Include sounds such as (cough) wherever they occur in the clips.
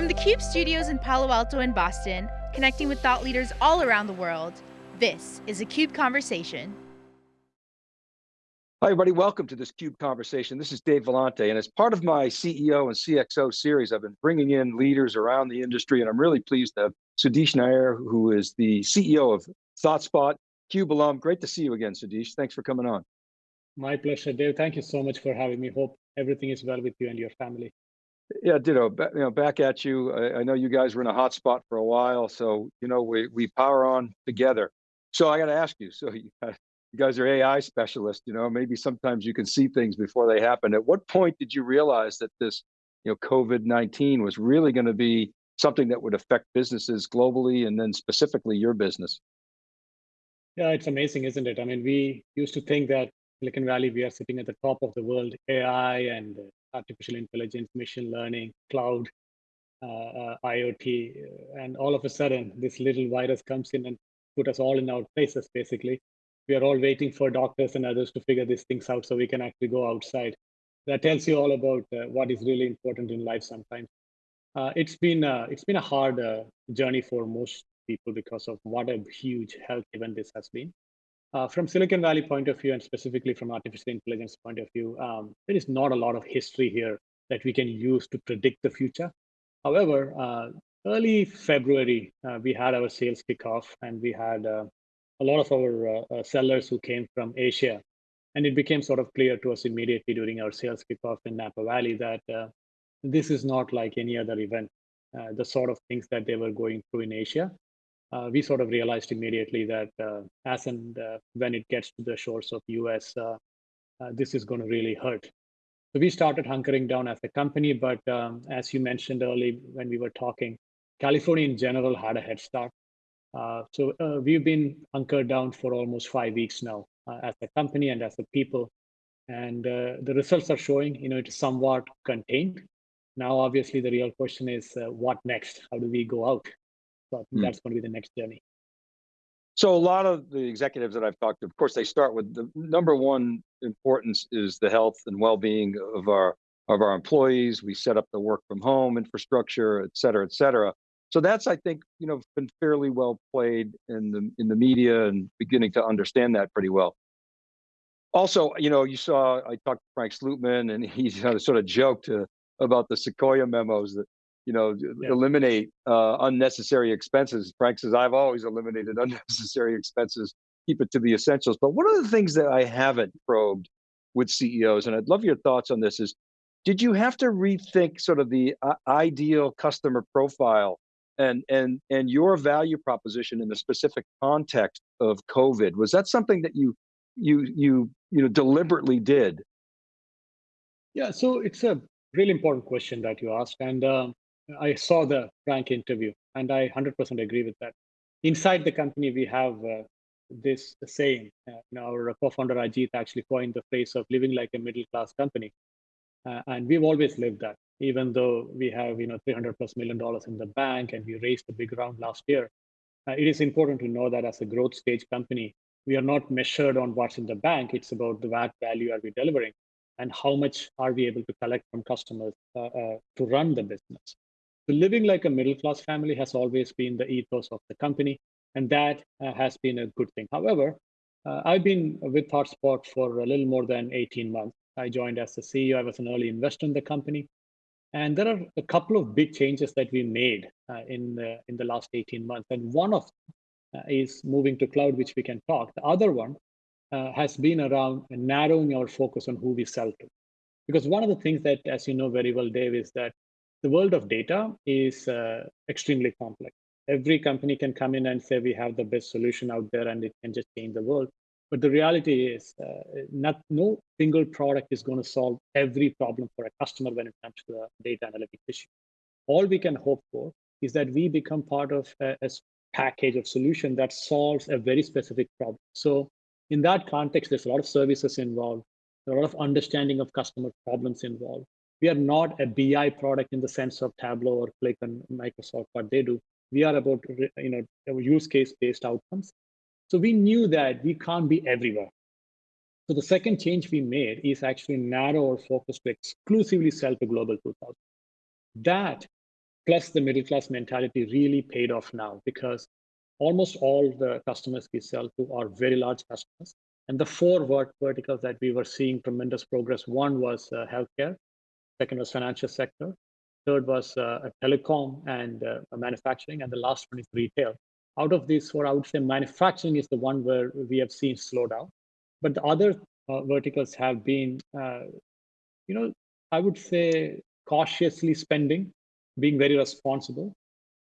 From the CUBE studios in Palo Alto and Boston, connecting with thought leaders all around the world, this is a CUBE Conversation. Hi everybody, welcome to this CUBE Conversation. This is Dave Vellante, and as part of my CEO and CXO series, I've been bringing in leaders around the industry, and I'm really pleased to have Sudheesh Nair, who is the CEO of ThoughtSpot, CUBE alum. Great to see you again, Sudheesh. Thanks for coming on. My pleasure, Dave. Thank you so much for having me. Hope everything is well with you and your family. Yeah, ditto. You know, back at you. I, I know you guys were in a hot spot for a while, so you know we we power on together. So I got to ask you. So you, (laughs) you guys are AI specialists, you know, maybe sometimes you can see things before they happen. At what point did you realize that this, you know, COVID-19 was really going to be something that would affect businesses globally and then specifically your business? Yeah, it's amazing, isn't it? I mean, we used to think that Silicon Valley, we are sitting at the top of the world, AI and uh, artificial intelligence, machine learning, cloud, uh, uh, IoT, and all of a sudden, this little virus comes in and put us all in our places, basically we are all waiting for doctors and others to figure these things out so we can actually go outside. That tells you all about uh, what is really important in life sometimes. Uh, it's been uh, it's been a hard uh, journey for most people because of what a huge health event this has been. Uh, from Silicon Valley point of view, and specifically from artificial intelligence point of view, um, there is not a lot of history here that we can use to predict the future. However, uh, early February, we had our sales kickoff, and we had a lot of our uh, uh, sellers who came from Asia. And it became sort of clear to us immediately during our sales kickoff in Napa Valley that uh, this is not like any other event. the sort of things that they were going through in Asia, we sort of realized immediately that as and when it gets to the shores of US, this is going to really hurt. So we started hunkering down as a company, but um, as you mentioned early when we were talking, California in general had a head start. Uh, so uh, we've been hunkered down for almost five weeks now uh, as a company and as a people. And uh, the results are showing, you know, it is somewhat contained. Now, obviously, the real question is uh, what next? How do we go out? So hmm. that's going to be the next journey. So a lot of the executives that I've talked to, of course, they start with the number one importance is the health and well-being of our of our employees. We set up the work from home infrastructure, et cetera, et cetera. So that's, I think, you know, been fairly well played in the in the media and beginning to understand that pretty well. Also, you know, you saw I talked to Frank Slootman, and (laughs) he sort of joked uh, about the Sequoia memos that you know yeah. eliminate uh, unnecessary expenses. Frank says I've always eliminated (laughs) unnecessary expenses, keep it to the essentials. But one of the things that I haven't probed with CEOs, and I'd love your thoughts on this, is did you have to rethink sort of the uh, ideal customer profile and and and your value proposition in the specific context of COVID was that something that you you you you know deliberately did? Yeah, so it's a really important question that you asked, and um, I saw the Frank interview, and I 100% agree with that. Inside the company, we have uh, this saying. Uh, you know, our co-founder Ajit actually coined the phrase of living like a middle-class company, uh, and we've always lived that even though we have you know 300 plus million dollars in the bank and we raised a big round last year uh, it is important to know that as a growth stage company we are not measured on what's in the bank it's about the value are we delivering and how much are we able to collect from customers uh, uh, to run the business so living like a middle class family has always been the ethos of the company and that uh, has been a good thing however uh, i've been with ThoughtSpot for a little more than 18 months i joined as the ceo i was an early investor in the company and there are a couple of big changes that we made uh, in, the, in the last 18 months. And one of uh, is moving to cloud, which we can talk. The other one uh, has been around narrowing our focus on who we sell to. Because one of the things that, as you know very well, Dave, is that the world of data is uh, extremely complex. Every company can come in and say, we have the best solution out there and it can just change the world. But the reality is, uh, not no single product is going to solve every problem for a customer when it comes to the data analytics issue. All we can hope for is that we become part of a, a package of solution that solves a very specific problem. So in that context, there's a lot of services involved, a lot of understanding of customer problems involved. We are not a BI product in the sense of Tableau or Qlik and Microsoft, what they do. We are about you know use case based outcomes so we knew that we can't be everywhere. So the second change we made is actually narrow our focus to exclusively sell to Global 2000. That plus the middle class mentality really paid off now because almost all the customers we sell to are very large customers. And the four vert verticals that we were seeing tremendous progress, one was uh, healthcare, second was financial sector, third was uh, telecom and uh, manufacturing, and the last one is retail. Out of these four, I would say manufacturing is the one where we have seen slowdown, but the other uh, verticals have been, you know, I would say cautiously spending, being very responsible.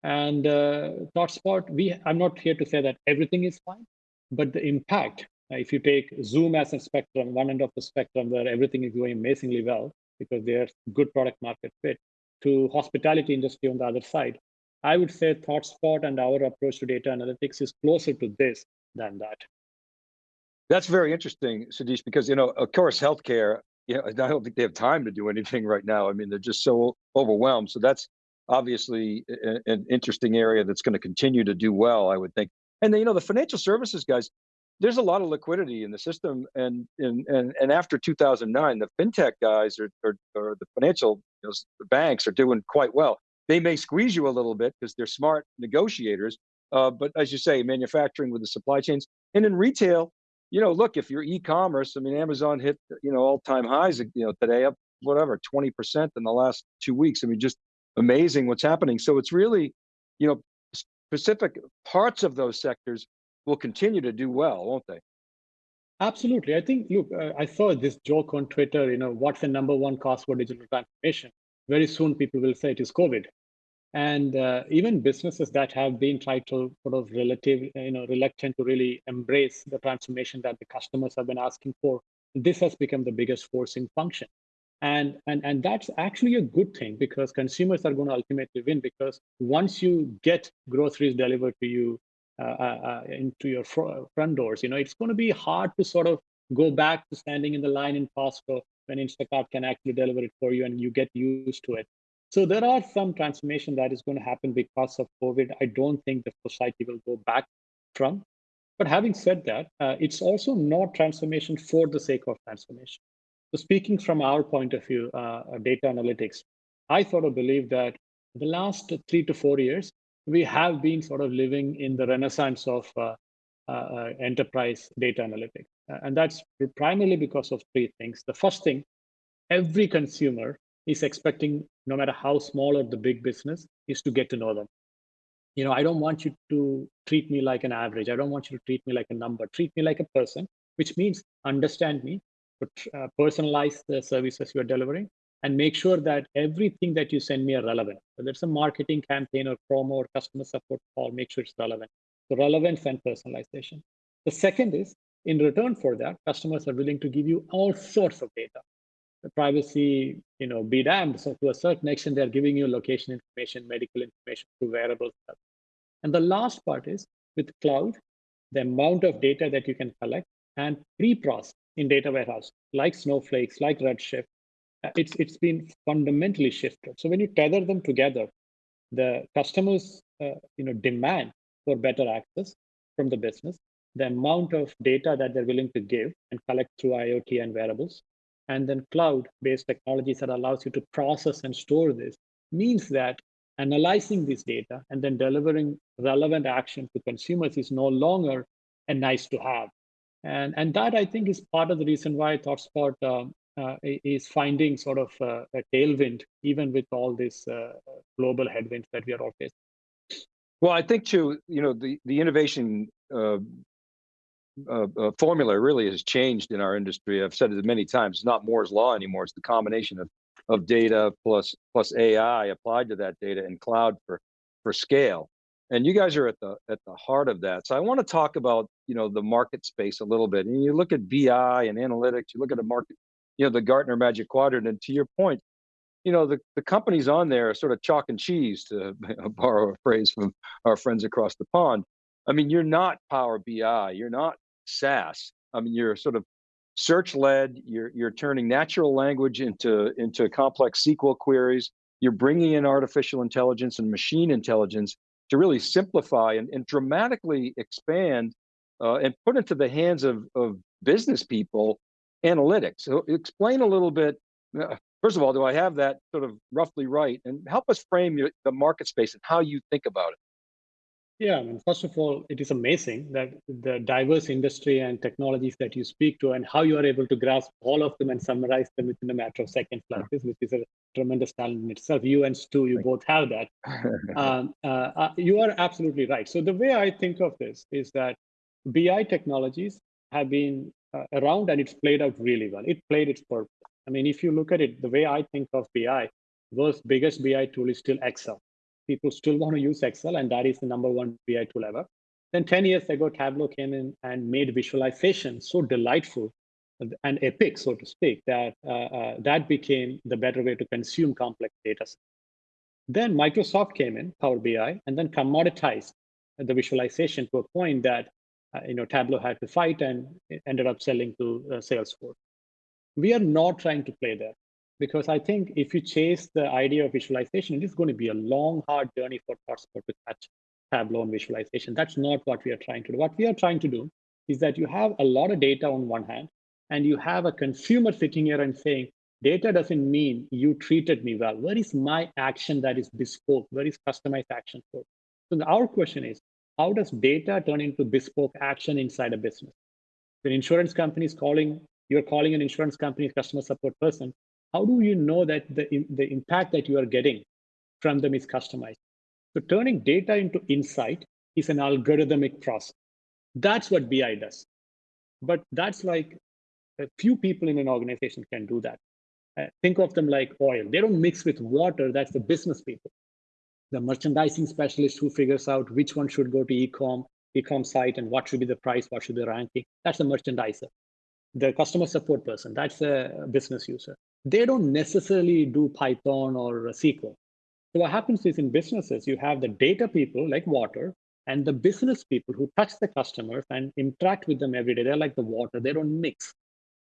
And uh, ThoughtSpot, we I'm not here to say that everything is fine, but the impact, uh, if you take Zoom as a spectrum, one end of the spectrum where everything is going amazingly well because they're good product market fit, to hospitality industry on the other side, I would say ThoughtSpot and our approach to data analytics is closer to this than that. That's very interesting, Sudheesh, because you know, of course, healthcare. You know, I don't think they have time to do anything right now. I mean, they're just so overwhelmed. So that's obviously an interesting area that's going to continue to do well, I would think. And then, you know, the financial services guys, there's a lot of liquidity in the system. And and and, and after 2009, the fintech guys or, or, or the financial you know, the banks are doing quite well. They may squeeze you a little bit because they're smart negotiators. Uh, but as you say, manufacturing with the supply chains and in retail, you know, look, if you're e-commerce, I mean, Amazon hit, you know, all time highs, you know, today up, whatever, 20% in the last two weeks. I mean, just amazing what's happening. So it's really, you know, specific parts of those sectors will continue to do well, won't they? Absolutely. I think, look, uh, I saw this joke on Twitter, you know, what's the number one cause for digital transformation? Very soon people will say it is COVID. And uh, even businesses that have been tried to sort of relative, you know, reluctant to really embrace the transformation that the customers have been asking for, this has become the biggest forcing function and and and that's actually a good thing because consumers are going to ultimately win because once you get groceries delivered to you uh, uh, uh into your fr front doors you know it's going to be hard to sort of go back to standing in the line in Costco when Instacart can actually deliver it for you and you get used to it so there are some transformation that is going to happen because of COVID. I don't think the society will go back from. But having said that, uh, it's also not transformation for the sake of transformation. So speaking from our point of view, uh, uh, data analytics, I sort of believe that the last three to four years, we have been sort of living in the renaissance of uh, uh, uh enterprise data analytics. and that's primarily because of three things. The first thing, every consumer is expecting, no matter how small or the big business, is to get to know them. You know, I don't want you to treat me like an average. I don't want you to treat me like a number. Treat me like a person, which means understand me, uh, personalize the services you are delivering and make sure that everything that you send me are relevant. Whether it's a marketing campaign or promo or customer support call, make sure it's relevant. So relevance and personalization. The second is, in return for that, customers are willing to give you all sorts of data. The privacy, you know, be damned. So to a certain extent, they're giving you location information, medical information through wearable stuff. And the last part is with cloud, the amount of data that you can collect and pre-process in data warehouse, like Snowflakes, like Redshift, it's it's been fundamentally shifted. So when you tether them together, the customers uh, you know demand for better access from the business, the amount of data that they're willing to give and collect through IoT and wearables, and then cloud-based technologies that allows you to process and store this means that analyzing this data and then delivering relevant action to consumers is no longer a nice to have and, and that I think is part of the reason why ThoughtSpot um, uh, is finding sort of uh, a tailwind, even with all these uh, global headwinds that we are all facing. Well, I think too, you know, the, the innovation uh, uh, uh, formula really has changed in our industry. I've said it many times, it's not Moore's law anymore. It's the combination of, of data plus, plus AI applied to that data and cloud for, for scale. And you guys are at the at the heart of that. So I want to talk about you know the market space a little bit. And you look at BI and analytics. You look at the market, you know, the Gartner Magic Quadrant. And to your point, you know the the companies on there are sort of chalk and cheese, to (laughs) borrow a phrase from our friends across the pond. I mean, you're not Power BI. You're not SAS. I mean, you're sort of search led. You're you're turning natural language into into complex SQL queries. You're bringing in artificial intelligence and machine intelligence to really simplify and, and dramatically expand uh, and put into the hands of, of business people analytics. So explain a little bit, uh, first of all, do I have that sort of roughly right? And help us frame your, the market space and how you think about it. Yeah, I mean, first of all, it is amazing that the diverse industry and technologies that you speak to and how you are able to grasp all of them and summarize them within a matter of seconds like this, which is a tremendous talent in itself. You and Stu, you both have that. (laughs) um, uh, uh, you are absolutely right. So the way I think of this is that BI technologies have been around and it's played out really well. It played its purpose. I mean, if you look at it, the way I think of BI, world's biggest BI tool is still Excel people still want to use Excel, and that is the number one BI tool ever. Then 10 years ago, Tableau came in and made visualization so delightful and epic, so to speak, that uh, uh, that became the better way to consume complex data. Then Microsoft came in, Power BI, and then commoditized the visualization to a point that uh, you know Tableau had to fight and ended up selling to uh, Salesforce. We are not trying to play there because I think if you chase the idea of visualization, it is going to be a long, hard journey for ThoughtSpot to catch Tableau and visualization. That's not what we are trying to do. What we are trying to do is that you have a lot of data on one hand, and you have a consumer sitting here and saying, data doesn't mean you treated me well. Where is my action that is bespoke? Where is customized action for? So our question is, how does data turn into bespoke action inside a business? An insurance company is calling, you're calling an insurance company's customer support person, how do you know that the, the impact that you are getting from them is customized? So turning data into insight is an algorithmic process. That's what BI does. But that's like a few people in an organization can do that. Uh, think of them like oil. They don't mix with water. That's the business people. The merchandising specialist who figures out which one should go to e-com, e-com site and what should be the price, what should be the ranking. That's the merchandiser. The customer support person, that's a business user they don't necessarily do Python or SQL. So what happens is in businesses, you have the data people like water and the business people who touch the customers and interact with them every day. They're like the water, they don't mix.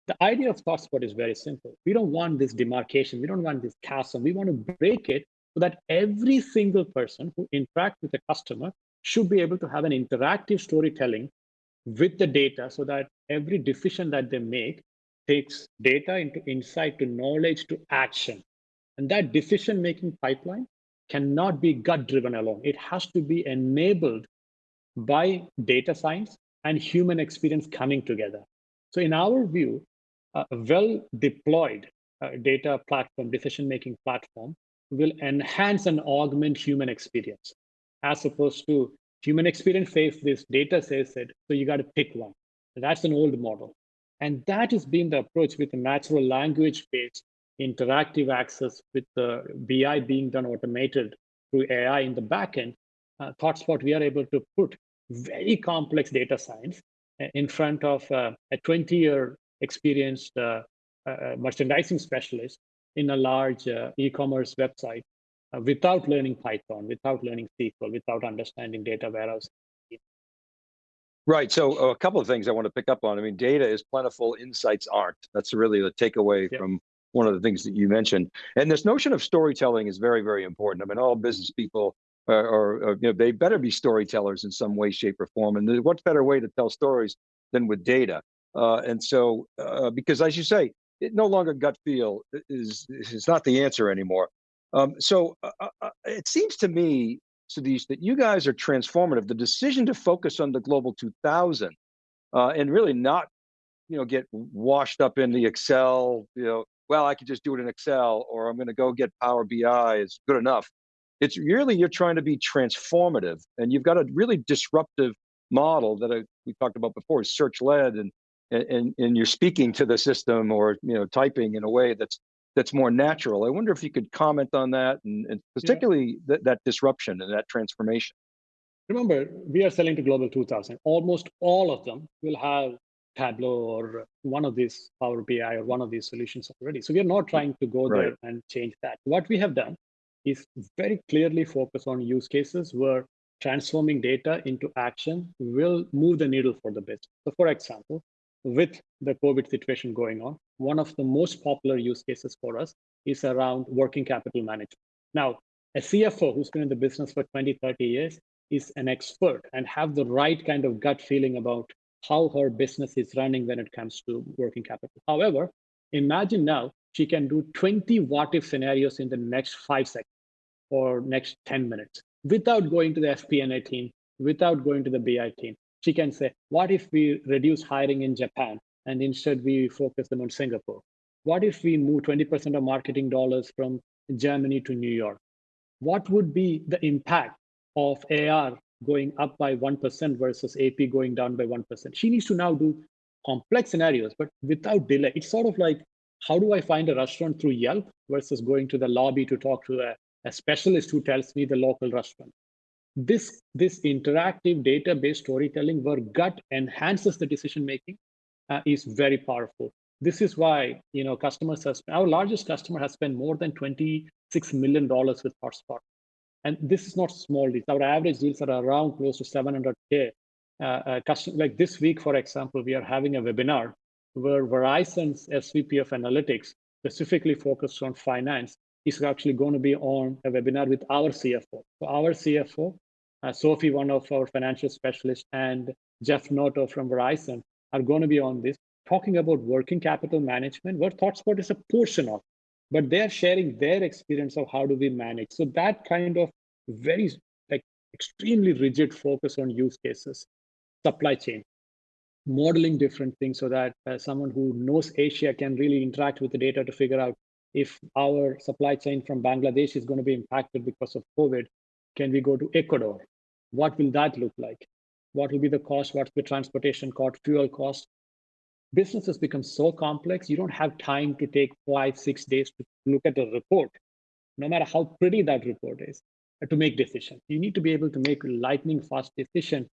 The idea of ThoughtSpot is very simple. We don't want this demarcation. We don't want this chasm. We want to break it so that every single person who interacts with a customer should be able to have an interactive storytelling with the data so that every decision that they make takes data into insight to knowledge to action. And that decision making pipeline cannot be gut driven alone. It has to be enabled by data science and human experience coming together. So, in our view, a well deployed uh, data platform, decision making platform, will enhance and augment human experience as opposed to human experience says this, data says it, so you got to pick one. That's an old model. And that has been the approach with the natural language based interactive access with the BI being done automated through AI in the backend. Uh, ThoughtSpot, we are able to put very complex data science uh, in front of uh, a 20 year experienced uh, uh, uh, merchandising specialist in a large e-commerce website without learning Python, without learning SQL, without understanding data warehouse Right. So a couple of things I want to pick up on. I mean, data is plentiful, insights aren't. That's really the takeaway from one of the things that you mentioned. And this notion of storytelling is very, very important. I mean, all business people are, are, you know, they better be storytellers in some way, shape, or form. And what better way to tell stories than with data? Uh, and so, uh, because as you say, it no longer gut feel is is not the answer anymore. Um, so uh, uh, uh it seems to me Sudheesh, that you guys are transformative. The decision to focus on the Global 2000 uh, and really not, you know, get washed up in the Excel, you know, well, I could just do it in Excel or I'm going to go get Power BI is good enough. It's really, you're trying to be transformative and you've got a really disruptive model that I, we talked about before, is search led and, and, and you're speaking to the system or, you know, typing in a way that's that's more natural. I wonder if you could comment on that and, and particularly yeah. that disruption and that transformation. Remember, we are selling to Global 2000. Almost all of them will have Tableau or one of these Power BI or one of these solutions already. So we are not mm. trying to go right. there and change that. What we have done is very clearly focus on use cases where transforming data into action will move the needle for the business. So for example, with the COVID situation going on, one of the most popular use cases for us is around working capital management. Now, a CFO who's been in the business for 20, 30 years is an expert and have the right kind of gut feeling about how her business is running when it comes to working capital. However, imagine now she can do 20 what if scenarios in the next five seconds or next 10 minutes without going to the FP&A team, without going to the BI team. She can say, what if we reduce hiring in Japan and instead we focus them on Singapore? What if we move 20% of marketing dollars from Germany to New York? What would be the impact of AR going up by 1% versus AP going down by 1%? She needs to now do complex scenarios, but without delay. It's sort of like, how do I find a restaurant through Yelp versus going to the lobby to talk to a, a specialist who tells me the local restaurant? This, this interactive data-based storytelling where gut enhances the decision making uh, is very powerful. This is why you know customers have our largest customer has spent more than 26 million dollars with ThoughtSpot, and this is not small deals. Our average deals are around close to 700k. Uh, uh, custom, like this week, for example, we are having a webinar where Verizon's SVP of Analytics, specifically focused on finance, is actually going to be on a webinar with our CFO. So our CFO, uh, Sophie, one of our financial specialists, and Jeff Noto from Verizon are going to be on this, talking about working capital management, where ThoughtSpot is a portion of, but they're sharing their experience of how do we manage. So that kind of very like extremely rigid focus on use cases, supply chain, modeling different things so that uh, someone who knows Asia can really interact with the data to figure out if our supply chain from Bangladesh is going to be impacted because of COVID, can we go to Ecuador? What will that look like? What will be the cost? What's the transportation cost, fuel cost? Businesses become so complex, you don't have time to take five, six days to look at a report, no matter how pretty that report is, to make decisions. You need to be able to make lightning fast decision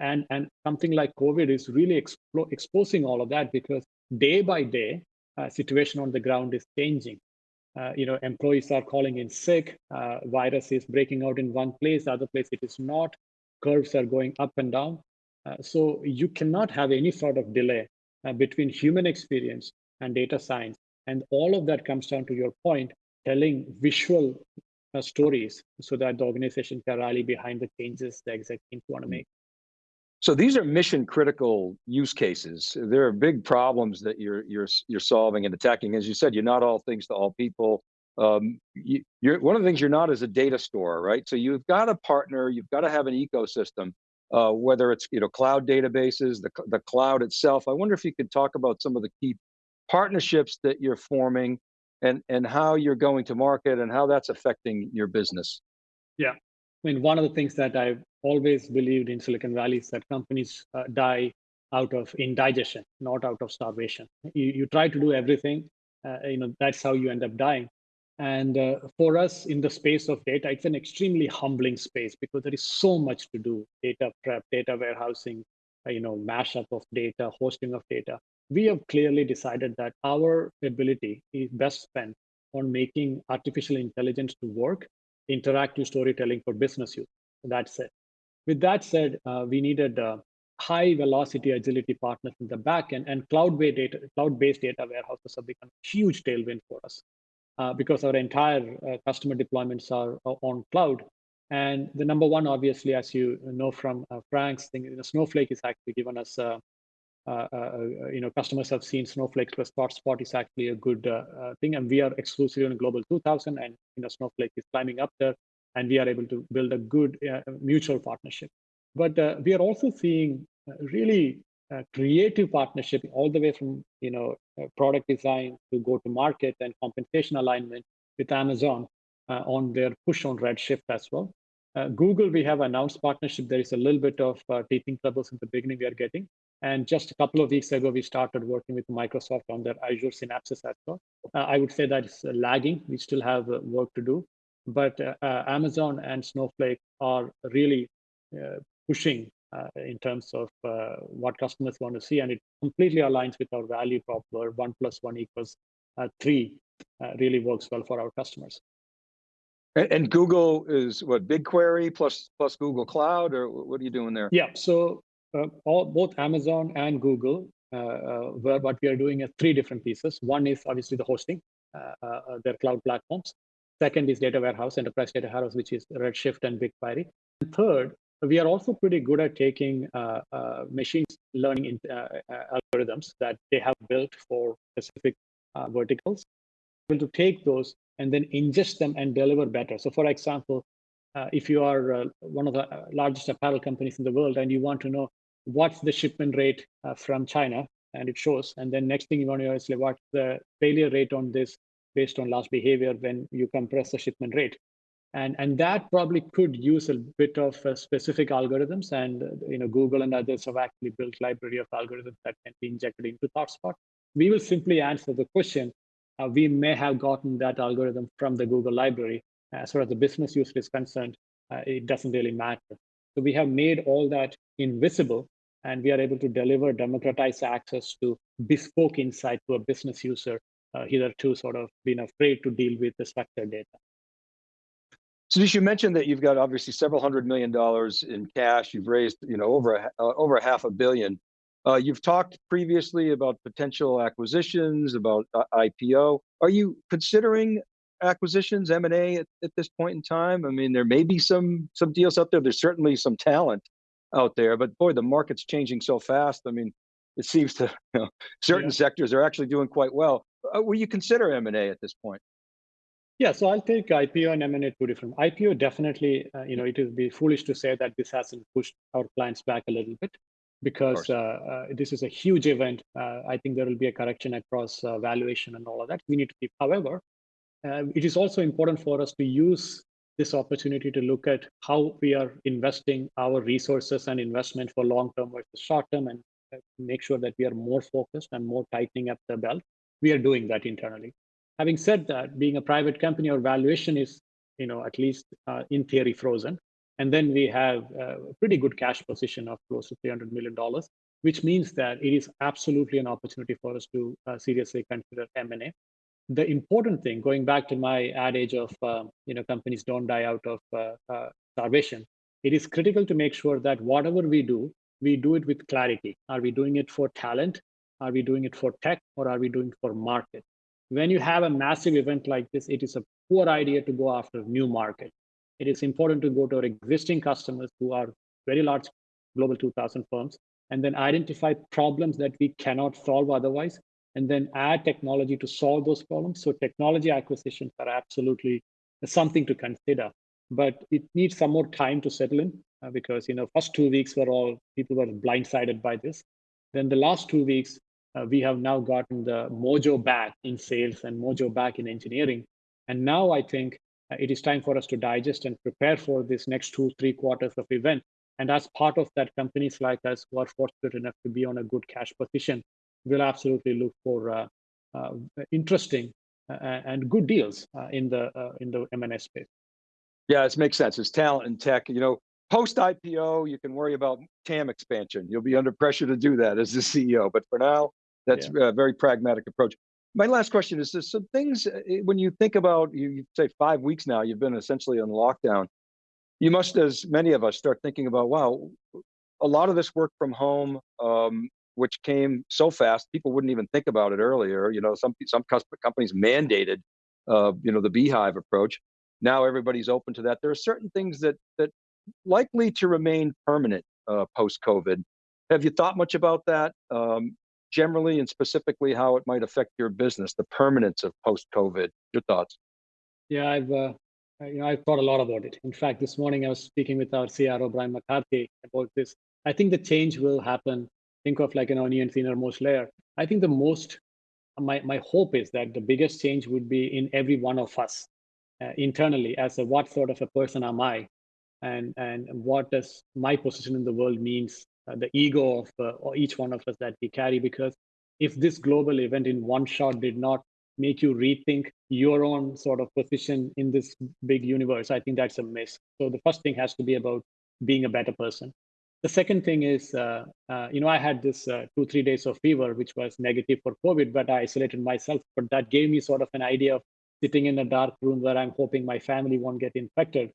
and and something like covid is really expo- exposing all of that because day by day uh, situation on the ground is changing uh, you know employees are calling in sick uh, virus is breaking out in one place other place it is not curves are going up and down. Uh, so you cannot have any sort of delay uh, between human experience and data science. And all of that comes down to your point telling visual uh, stories so that the organization can rally behind the changes the exec teams want to make so these are mission critical use cases. There are big problems that you're you're you're solving and attacking. As you said, you're not all things to all people. Um, you, are one of the things you're not is a data store, right? So you've got to partner. You've got to have an ecosystem, uh, whether it's you know cloud databases, the the cloud itself. I wonder if you could talk about some of the key partnerships that you're forming, and and how you're going to market, and how that's affecting your business. Yeah, I mean, one of the things that I've always believed in Silicon Valley is that companies uh, die out of indigestion, not out of starvation. You, you try to do everything, uh, you know, that's how you end up dying. And uh, for us in the space of data, it's an extremely humbling space because there is so much to do, data prep, data warehousing, uh, you know, mashup of data, hosting of data. We have clearly decided that our ability is best spent on making artificial intelligence to work interactive storytelling for business use. That's it. With that said, uh, we needed uh, high velocity agility partners in the back end and cloud-based data, cloud-based data warehouses have become a huge tailwind for us uh, because our entire uh, customer deployments are on cloud. And the number one, obviously, as you know from uh, Frank's thing, you know, Snowflake has actually given us uh, uh, uh, Uh, uh, uh, you know, customers have seen Snowflake plus ThoughtSpot is actually a good uh, thing, and we are exclusively on Global 2000, and you know, Snowflake is climbing up there, and we are able to build a good mutual partnership. But we are also seeing really creative partnership all the way from you know product design to go to market and compensation alignment with Amazon on their push on Redshift as well. Uh, Google, we have announced partnership. There is a little bit of uh, teething troubles in the beginning we are getting, and just a couple of weeks ago, we started working with Microsoft on their Azure Synapses as well. Uh, I would say that it's lagging. We still have uh, work to do, but uh, uh Amazon and Snowflake are really uh, pushing uh, in terms of what customers want to see, and it completely aligns with our value prop where one plus one equals three really works well for our customers. And, Google is what BigQuery plus plus Google Cloud, or what are you doing there? Yeah, so uh, all, both Amazon and Google, uh, uh, where what we are doing is three different pieces. One is obviously the hosting, their cloud platforms. Second is data warehouse, enterprise data warehouse, which is Redshift and BigQuery. And third, we are also pretty good at taking uh, uh, machine learning in, uh, algorithms that they have built for specific verticals able to take those and then ingest them and deliver better. So for example, uh, if you are uh, one of the uh, largest apparel companies in the world and you want to know what's the shipment rate uh, from China, and it shows, and then next thing you want to know is like what's the failure rate on this based on last behavior when you compress the shipment rate. And, and that probably could use a bit of uh, specific algorithms and you know Google and others have actually built library of algorithms that can be injected into ThoughtSpot. We will simply answer the question. Uh, we may have gotten that algorithm from the Google library. As far as the business user is concerned, uh, it doesn't really matter. So we have made all that invisible and we are able to deliver democratized access to bespoke insight to a business user uh, hitherto sort of been afraid to deal with the structured data. So you mentioned that you've got obviously several hundred million dollars in cash. You've raised, you know, over a, uh, over a half a billion. Uh, you've talked previously about potential acquisitions, about uh, IPO. Are you considering acquisitions, M&A at, at, this point in time? I mean, there may be some some deals out there. There's certainly some talent out there, but boy, the market's changing so fast. I mean, it seems to (laughs) you know, certain yeah. sectors are actually doing quite well. Uh, will you consider M&A at this point? Yeah, so I'll take IPO and M&A two different. IPO definitely, uh, you know, it would be foolish to say that this hasn't pushed our clients back a little bit because uh, uh, this is a huge event. Uh, I think there will be a correction across uh, valuation and all of that. We need to keep. However, uh, it is also important for us to use this opportunity to look at how we are investing our resources and investment for long term versus short term and make sure that we are more focused and more tightening up the belt. We are doing that internally. Having said that, being a private company, our valuation is, you know, at least uh, in theory frozen. And then we have a pretty good cash position of close to $300 million, which means that it is absolutely an opportunity for us to uh, seriously consider M&A. The important thing, going back to my adage of, uh, you know, companies don't die out of uh, uh, starvation, it is critical to make sure that whatever we do, we do it with clarity. Are we doing it for talent? Are we doing it for tech? Or are we doing it for market? When you have a massive event like this, it is a poor idea to go after new market. It is important to go to our existing customers who are very large global 2000 firms and then identify problems that we cannot solve otherwise and then add technology to solve those problems. So technology acquisitions are absolutely something to consider, but it needs some more time to settle in uh, because you know first two weeks were all people were blindsided by this. Then the last two weeks, uh, we have now gotten the mojo back in sales and mojo back in engineering. And now I think uh, it is time for us to digest and prepare for this next two, three quarters of event. And as part of that, companies like us who are fortunate enough to be on a good cash position will absolutely look for uh, uh, interesting uh, and good deals uh, in the in the M&A space. Yeah, it makes sense. It's talent and tech. You know, post IPO, you can worry about TAM expansion. You'll be under pressure to do that as the CEO. But for now, that's yeah. a very pragmatic approach. My last question is: There's some things when you think about you, you say five weeks now, you've been essentially on lockdown. You must, as many of us, start thinking about wow, a lot of this work from home. Um, which came so fast, people wouldn't even think about it earlier. You know, some some companies mandated, uh, you know, the beehive approach. Now everybody's open to that. There are certain things that that likely to remain permanent uh, post COVID. Have you thought much about that? Um, generally and specifically, how it might affect your business, the permanence of post COVID. Your thoughts? Yeah, I've uh, you know I've thought a lot about it. In fact, this morning I was speaking with our CRO Brian McCarthy about this. I think the change will happen think of like an onion innermost layer. I think the most, my, my hope is that the biggest change would be in every one of us uh, internally as a what sort of a person am I? And, and what does my position in the world means, uh, the ego of uh, each one of us that we carry. Because if this global event in one shot did not make you rethink your own sort of position in this big universe, I think that's a miss. So the first thing has to be about being a better person. The second thing is, uh, uh, you know, I had this uh, two, three days of fever, which was negative for COVID, but I isolated myself. But that gave me sort of an idea of sitting in a dark room where I'm hoping my family won't get infected.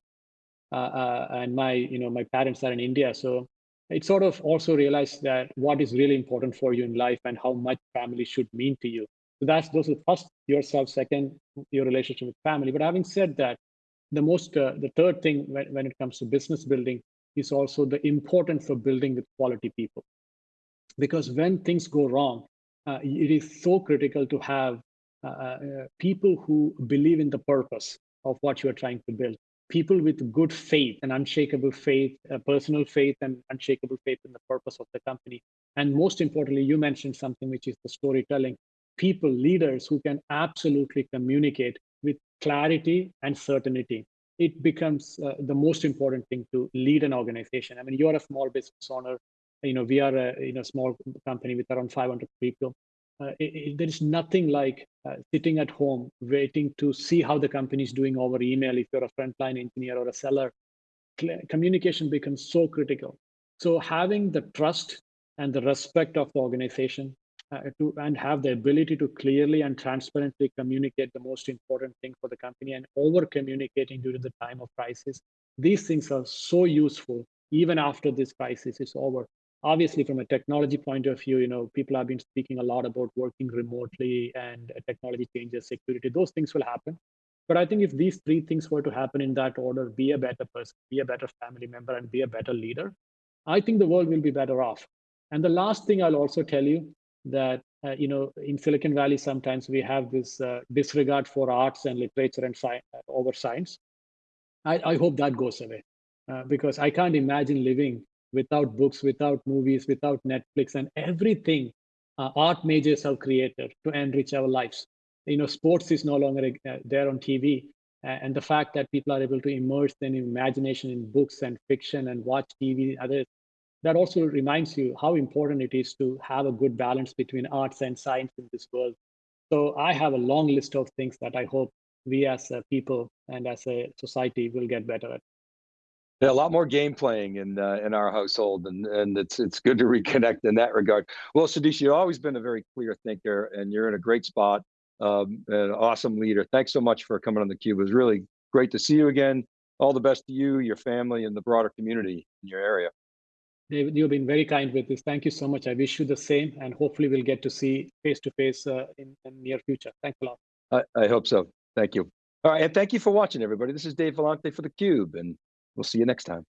Uh, uh, and my, you know, my parents are in India. So it sort of also realized that what is really important for you in life and how much family should mean to you. So that's those are first yourself, second your relationship with family. But having said that, the most, uh, the third thing when, when it comes to business building is also the importance for building with quality people. Because when things go wrong, uh, it is so critical to have uh, uh, people who believe in the purpose of what you are trying to build, people with good faith and unshakable faith, uh, personal faith and unshakable faith in the purpose of the company. And most importantly, you mentioned something which is the storytelling. People, leaders who can absolutely communicate with clarity and certainty. It becomes uh, the most important thing to lead an organization. I mean, you're a small business owner. You know, we are a you know small company with around 500 people. Uh, it, it, there is nothing like uh, sitting at home waiting to see how the company is doing over email if you're a frontline engineer or a seller communication becomes so critical so having the trust and the respect of the organization uh, to and have the ability to clearly and transparently communicate the most important thing for the company and over communicating during the time of crisis. These things are so useful even after this crisis is over. Obviously from a technology point of view you know people have been speaking a lot about working remotely and technology changes security those things will happen. But i think if these three things were to happen in that order be a better person be a better family member and be a better leader i think the world will be better off. And the last thing i'll also tell you that uh, you know in silicon valley sometimes we have this uh, disregard for arts and literature and science uh, over science I, I hope that goes away uh, because i can't imagine living without books, without movies, without Netflix, and everything uh, art majors have created to enrich our lives. You know, sports is no longer uh, there on TV, and the fact that people are able to immerse their imagination in books and fiction and watch TV, and others, that also reminds you how important it is to have a good balance between arts and science in this world. So I have a long list of things that I hope we as a people and as a society will get better at. Yeah, a lot more game playing in uh, in our household, and and it's it's good to reconnect in that regard. Well, Sudheesh, you've always been a very clear thinker, and you're in a great spot. Um, an awesome leader. Thanks so much for coming on the Cube. It was really great to see you again. All the best to you, your family, and the broader community in your area. David, you've been very kind with this. Thank you so much. I wish you the same, and hopefully we'll get to see face to face uh, in the near future. Thanks a lot. I, I hope so. Thank you. All right, and thank you for watching, everybody. This is Dave Vellante for the Cube, and We'll see you next time.